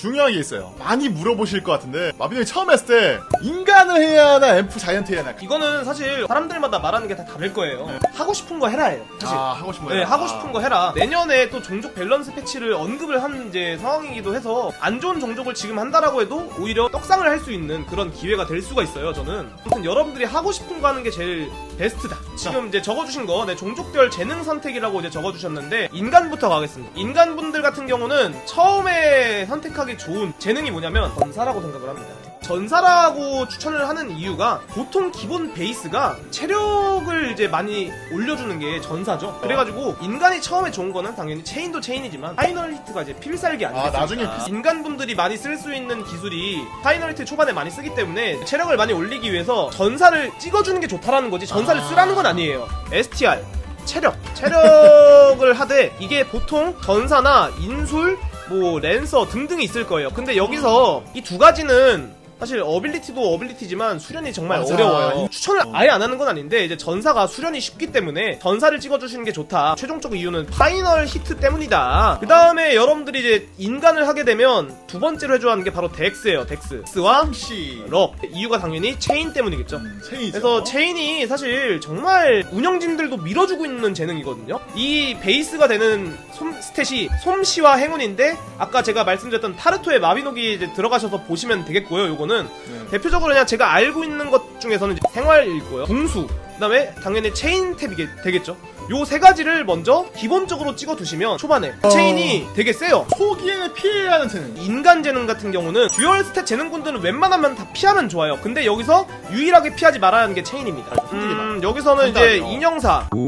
중요한 게 있어요. 많이 물어보실 것 같은데 마비노기 처음 했을 때 인간을 해야 하나 엘프 자이언트 해야 하나 이거는 사실 사람들마다 말하는 게 다 다를 거예요. 네. 하고 싶은 거 해라예요. 사실. 아 하고 싶은 네, 거예요? 하고 싶은 거 해라. 내년에 또 종족 밸런스 패치를 언급을 한 이제 상황이기도 해서 안 좋은 종족을 지금 한다라고 해도 오히려 떡상을 할 수 있는 그런 기회가 될 수가 있어요. 저는. 아무튼 여러분들이 하고 싶은 거 하는 게 제일 베스트다. 지금 이제 적어주신 거, 네, 종족별 재능 선택이라고 이제 적어주셨는데 인간부터 가겠습니다. 인간분들 같은 경우는 처음에 선택하기 좋은 재능이 뭐냐면 전사라고 생각을 합니다. 전사라고 추천을 하는 이유가 보통 기본 베이스가 체력을 이제 많이 올려주는 게 전사죠. 그래가지고 인간이 처음에 좋은 거는 당연히 체인도 체인이지만 파이널 히트가 이제 필살기 아, 아니겠습니까? 나중에 필- 인간분들이 많이 쓸 수 있는 기술이 파이널 히트 초반에 많이 쓰기 때문에 체력을 많이 올리기 위해서 전사를 찍어주는 게 좋다라는 거지 전사를 아. 쓰라는 건 아니에요. STR 체력 체력을 하되 이게 보통 전사나 인술 뭐 랜서 등등이 있을 거예요. 근데 여기서 이 두 가지는 사실 ability도 ability지만 수련이 정말 맞아. 어려워요. 추천을 어. 아예 안 하는 건 아닌데 이제 전사가 수련이 쉽기 때문에 전사를 찍어주시는 게 좋다. 최종적 이유는 파이널 히트 때문이다. 그 다음에 여러분들이 이제 인간을 하게 되면 두 번째로 해줘야 하는 게 바로 DEX예요. DEX. DEX와 씨 luck. 이유가 당연히 체인 때문이겠죠. 음. 그래서 체인이 사실 정말 운영진들도 밀어주고 있는 재능이거든요. 이 베이스가 되는 솜, stat이 솜씨와 행운인데 아까 제가 말씀드렸던 타르토의 마비노기 이제 들어가셔서 보시면 되겠고요. 요거는 네. 대표적으로 그냥 제가 알고 있는 것 중에서는 생활일 거예요. 궁수. 그다음에 당연히 체인 탭이 되겠죠. 요 세 가지를 먼저 기본적으로 찍어 두시면 초반에 어. 체인이 되게 세요. 초기에는 피해야 하는 재능. 인간 재능 같은 경우는 dual stat 재능군들은 웬만하면 다 피하면 좋아요. 근데 여기서 유일하게 피하지 말아야 하는 게 체인입니다. 음, 여기서는 이제. 인형사, 슈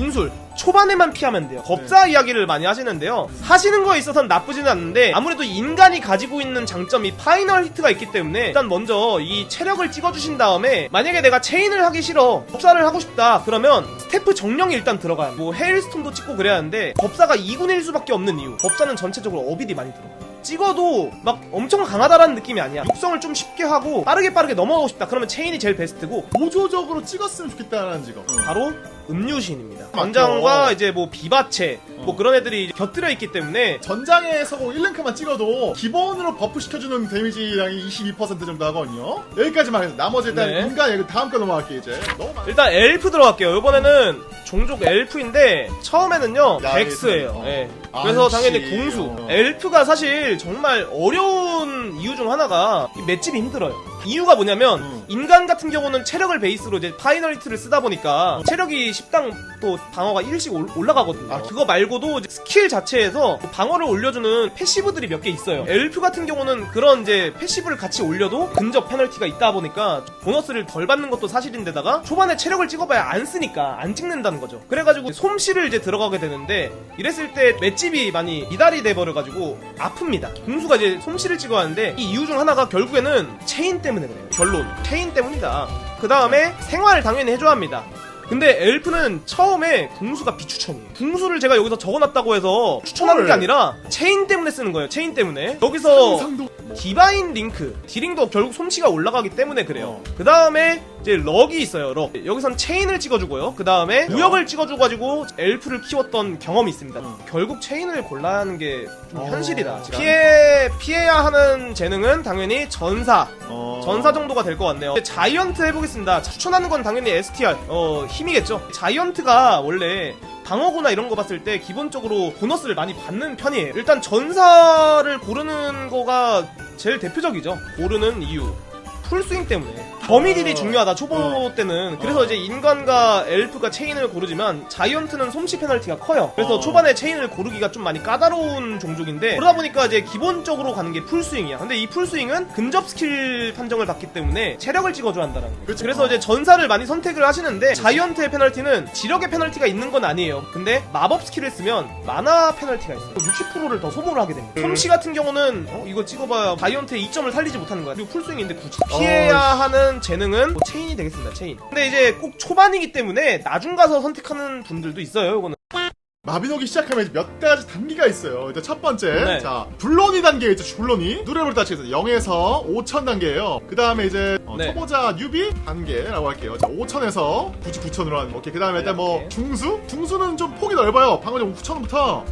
인술 초반에만 피하면 돼요. 법사 이야기를 많이 하시는데요. 하시는 거에 있어서는 나쁘지는 않는데 아무래도 인간이 가지고 있는 장점이 파이널 히트가 있기 때문에 일단 먼저 이 체력을 찍어주신 다음에 만약에 내가 체인을 하기 싫어 법사를 하고 싶다 그러면 스태프 정령이 일단 들어가요. 뭐 헤일스톤도 찍고 그래야 하는데 법사가 2분의 1수밖에 없는 이유. 법사는 전체적으로 어빌이 많이 들어가요. 찍어도 막 엄청 강하다라는 느낌이 아니야. 육성을 좀 쉽게 하고 빠르게 빠르게 넘어가고 싶다. 그러면 체인이 제일 베스트고 보조적으로 찍었으면 좋겠다는 직업. 바로 음유시인입니다. 전장과 이제 뭐 비바체 뭐 그런 애들이 곁들여 있기 때문에 전장에서 뭐 1랭크만 찍어도 기본으로 buff 시켜주는 데미지량이 22% 정도 하거든요. 여기까지만 해서 나머지 일단 네. 인간 얘기 다음 거 넘어갈게요 이제. 너무 많이. 일단 엘프 들어갈게요. 이번에는 종족 엘프인데 처음에는요 야, dex예요. 어. 예. 아, 그래서 역시. 당연히. 어. 엘프가 사실 정말 어려운 이유 중 하나가 이 맷집이 힘들어요. 이유가 뭐냐면 음. 인간 같은 경우는 체력을 베이스로 이제 Final Hit를 쓰다 보니까 체력이 10당 또 방어가 1씩 올- 올라가거든요. 아, 그거 말고도 이제 스킬 자체에서 방어를 올려주는 passive들이 몇 개 있어요. 엘프 같은 경우는 그런 이제 passive를 같이 올려도 근접 페널티가 있다 보니까 보너스를 덜 받는 것도 사실인데다가 초반에 체력을 찍어봐야 안 쓰니까 안 찍는다는 거죠. 그래가지고 솜씨를 이제 들어가게 되는데 이랬을 때 맷집이 많이 미달이 돼버려가지고 아픕니다. 궁수가 이제 솜씨를 찍어야 하는데 이 이유 중 하나가 결국에는 체인 때문에 그래요. 결론 체인 때문이다. 그 다음에 생활을 당연히 해줘야 합니다. 근데 엘프는 처음에 궁수가 비추천이에요. 궁수를 제가 여기서 적어놨다고 해서 추천하는 게 헐. 아니라 체인 때문에 쓰는 거예요. 체인 때문에. 여기서 Divine Link dealing도 결국 솜씨가 올라가기 때문에 그래요. 어. 그 다음에 이제 luck이 있어요. luck. 여기선 체인을 찍어주고요. 그 다음에 무역을 찍어줘가지고 엘프를 키웠던 경험이 있습니다. 어. 결국 체인을 골라야 하는 게좀 어. 현실이다. 피해 피해야 하는 재능은 당연히 전사. 어. 전사 정도가 될 것 같네요. 이제 자이언트 해보겠습니다. 추천하는 건 당연히 STR, 어, 힘이겠죠. 자이언트가 원래 방어구나 이런 거 봤을 때 기본적으로 보너스를 많이 받는 편이에요. 일단 전사를 고르는 거가 제일 대표적이죠. 고르는 이유. full swing 때문에. 범위 deal이 어. 중요하다, 초보 어. 때는. 그래서 어. 이제 인간과 엘프가 체인을 고르지만, 자이언트는 솜씨 페널티가 커요. 그래서 어. 초반에 체인을 고르기가 좀 많이 까다로운 종족인데, 그러다 보니까 이제 기본적으로 가는 게 full swing이야. 근데 이 full swing은 근접 스킬 판정을 받기 때문에 체력을 찍어줘야 한다는 거예요. 그렇죠. 그래서 이제 전사를 많이 선택을 하시는데, 자이언트의 페널티는 지력의 페널티가 있는 건 아니에요. 근데 마법 스킬을 쓰면 마나 페널티가 있어요. 60%를 더 소모를 하게 됩니다. 솜씨 같은 경우는, 어, 이거 찍어봐야 자이언트의 이점을 살리지 못하는 거야. 그리고 full swing인데 굳이 피해야 하는 재능은 뭐 체인이 되겠습니다. 체인. 근데 이제 꼭 초반이기 때문에 나중 가서 선택하는 분들도 있어요. 이거는. 마비노기 시작하면 이제 몇 가지 단계가 있어요. 일단 첫 번째, 네. 자 블로니 단계 있죠. 블로니 누렙을 따져서 0에서 5천 단계예요. 그 다음에 이제 어, 네. 초보자 newbie 단계라고 할게요. 자 5천에서 9천으로 하는 거. 오케이. 그 다음에 일단 뭐. 중수, 중수는 좀 폭이 넓어요. 방금 전 9천부터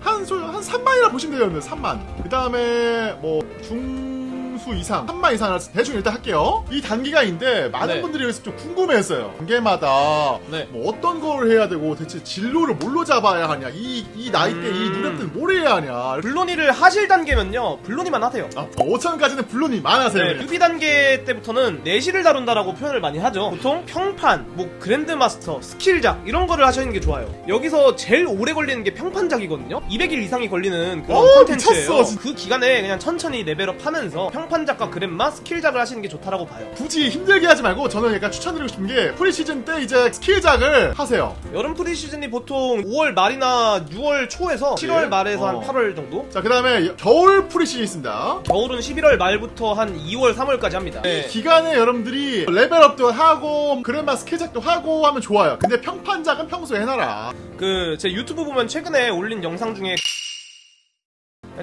한, 소- 한 3만이라 보시면 되겠네요. 3만. 그 다음에 뭐 중 수 이상, 3만 이상 대충 일단 할게요. 이 단계가 있는데 많은 네. 분들이 여기서 좀 궁금해했어요. 단계마다 네. 뭐 어떤 걸 해야 되고 대체 진로를 뭘로 잡아야 하냐 이, 이 나이대 이 음. 누렙들은 뭘 해야 하냐 블로니를 하실 단계면요 블로니만 하세요 아, 5천까지는 블로니 만 하세요 네. newbie 단계 때부터는 내실을 다진다라고 표현을 많이 하죠. 보통 평판, 뭐 Grandmaster, 스킬작 이런 거를 하시는 게 좋아요. 여기서 제일 오래 걸리는 게 평판작이거든요. 200일 이상이 걸리는 그런 오, 콘텐츠예요. 그 기간에 그냥 천천히 레벨업 하면서 평판 작과 그랜마, 스킬작을 하시는 게 좋다라고 봐요. 굳이 힘들게 하지 말고 저는 약간 추천드리고 싶은 게 free season 때 이제 스킬작을 하세요 여름 free season이 보통 5월 말이나 6월 초에서 7월 예? 말에서 어. 한 8월 정도? 자 그 다음에 겨울 free season 있습니다 겨울은 11월 말부터 한 2월, 3월까지 합니다. 네. 기간에 여러분들이 레벨업도 하고 그랜마 스킬작도 하고 하면 좋아요 근데 평판작은 평소에 해놔라 그 제 유튜브 보면 최근에 올린 영상 중에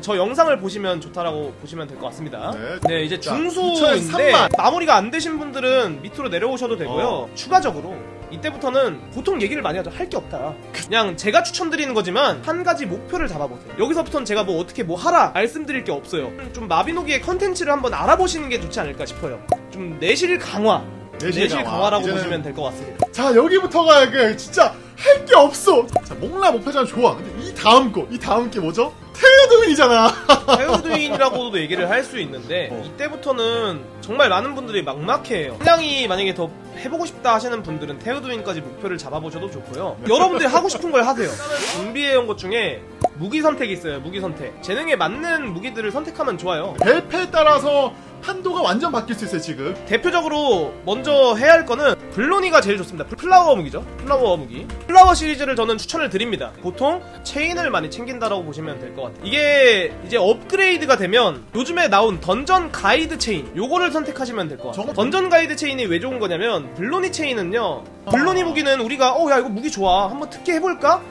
저 영상을 보시면 좋다라고 보시면 될 것 같습니다. 네. 네, 이제 자, 중수인데 2003만. 마무리가 안 되신 분들은 밑으로 내려오셔도 되고요. 어. 추가적으로 이때부터는 보통 얘기를 많이 하죠. 할 게 없다. 그냥 제가 추천드리는 거지만 한 가지 목표를 잡아보세요. 여기서부터는 제가 뭐 어떻게 뭐 하라 말씀드릴 게 없어요. 좀 마비노기의 컨텐츠를 한번 알아보시는 게 좋지 않을까 싶어요. 좀 내실 강화. 내실 내실, 강화. 강화라고 이제는- 보시면 될 것 같습니다. 자 여기부터가 그 진짜 할 게 없어 자 목라 목표전 좋아 근데 이 다음 거이 다음 게 뭐죠? 테흐두인이잖아 테흐두인이라고도 얘기를 할 수 있는데 어. 이때부터는 정말 많은 분들이 막막해요. 상당히 만약에 더 해보고 싶다 하시는 분들은 테흐두인까지 목표를 잡아보셔도 좋고요. 여러분들이 하고 싶은 걸 하세요. 준비해온 것 중에 무기 선택이 있어요. 무기 선택. 재능에 맞는 무기들을 선택하면 좋아요. 밸패에 따라서 한도가 완전 바뀔 수 있어요 지금 대표적으로 먼저 해야 할 거는 블로니가 제일 좋습니다. flower 무기죠. flower 무기. flower 시리즈를 저는 추천을 드립니다. 보통 체인을 많이 챙긴다라고 보시면 될 것 같아요. 이게 이제 업그레이드가 되면 요즘에 나온 던전 가이드 체인 요거를 선택하시면 될 것 같아요. 던전 가이드 체인이 왜 좋은 거냐면 블로니 체인은요. 블로니 무기는 우리가 어 야 이거 무기 좋아. 한번 특개 해볼까?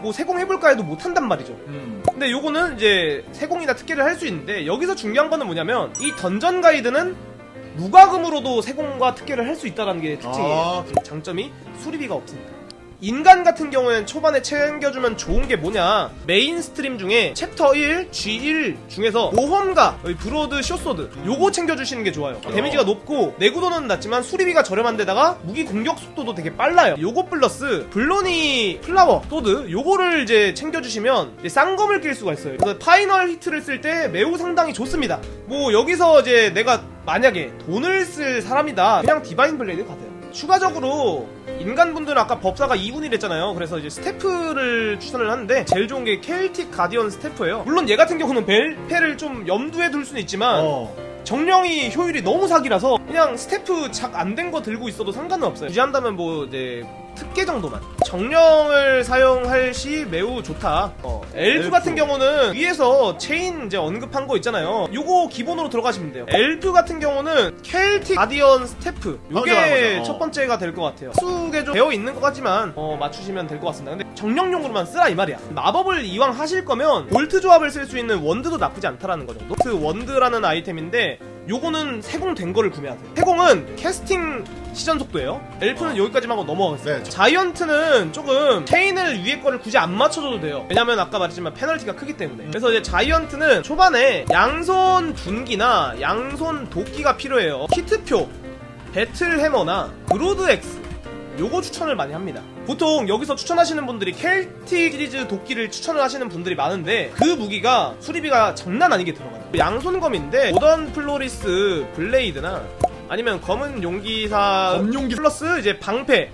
뭐 세공해볼까 해도 못한단 말이죠. 음. 근데 요거는 이제 세공이나 특개를 할 수 있는데 여기서 중요한 거는 뭐냐면 이 던전 가이드는 무과금으로도 세공과 특개를 할 수 있다는 게 특징이에요. 아. 장점이 수리비가 없습니다. 인간 같은 경우에는 초반에 챙겨주면 좋은 게 뭐냐? mainstream 중에 챕터 1, G1 중에서 모험가 broad short sword 요거 챙겨주시는 게 좋아요. 데미지가 높고 내구도는 낮지만 수리비가 저렴한 데다가 무기 공격 속도도 되게 빨라요. 요거 플러스 블로니 flower sword 요거를 이제 챙겨주시면 이제 쌍검을 낄 수가 있어요. 그래서 파이널 히트를 쓸 때 매우 상당히 좋습니다. 뭐 여기서 이제 내가 만약에 돈을 쓸 사람이다. 그냥 Divine Blade 가세요. 추가적으로 인간분들은 아까 법사가 2분이랬잖아요. 그래서 이제 staff를 추천을 하는데 제일 좋은 게 Celtic Guardian Staff예요. 물론 얘 같은 경우는 벨페를 좀 염두에 둘 수는 있지만 어. 정령이 효율이 너무 사기라서 그냥 스태프 작 안 된 거 들고 있어도 상관은 없어요. 유지한다면 뭐 이제 특개 정도만. 정령을 사용할 시 매우 좋다. 어, 엘프, 엘프. 같은 경우는 위에서 체인 이제 언급한 거 있잖아요. 요거 기본으로 들어가시면 돼요. 엘프 같은 경우는 Celtic Guardian Staff. 요게. 어. 첫 번째가 될 것 같아요. 수게 좀 되어 있는 것 같지만 어, 맞추시면 될 것 같습니다. 근데 정령용으로만 쓰라 이 말이야. 마법을 이왕 하실 거면 볼트 조합을 쓸 수 있는 wand도 나쁘지 않다라는 거 정도. 그 wand라는 아이템인데 요거는 세공된 거를 구매하세요. 세공은 캐스팅 시전 속도예요. 엘프는 여기까지만 하고 넘어가겠어요. 네. giant는 조금 체인을 위에 거를 굳이 안 맞춰줘도 돼요. 왜냐면 아까 말했지만 페널티가 크기 때문에. 그래서 이제 giant는 초반에 양손 둔기나 양손 도끼가 필요해요. 히트표, Battle Hammer나 Broad Axe 요거 추천을 많이 합니다. 보통 여기서 추천하시는 분들이 켈틱 시리즈 도끼를 추천을 하시는 분들이 많은데 그 무기가 수리비가 장난 아니게 들어가요. 양손검인데 모던 플로리스 Blade나 아니면 검은 용기사 검용기- 플러스 이제 방패,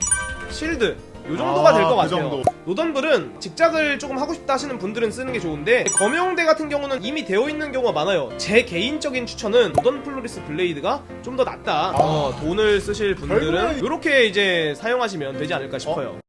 shield 요 정도가 아, 될것 그 같아요. 정도. 노던블은 직작을 조금 하고 싶다 하시는 분들은 쓰는 게 좋은데 검용대 같은 경우는 이미 되어 있는 경우가 많아요. 제 개인적인 추천은 노던 플로리스 Blade가 좀 더 낫다. 어, 돈을 쓰실 분들은 이렇게 이제 사용하시면 되지 않을까 싶어요.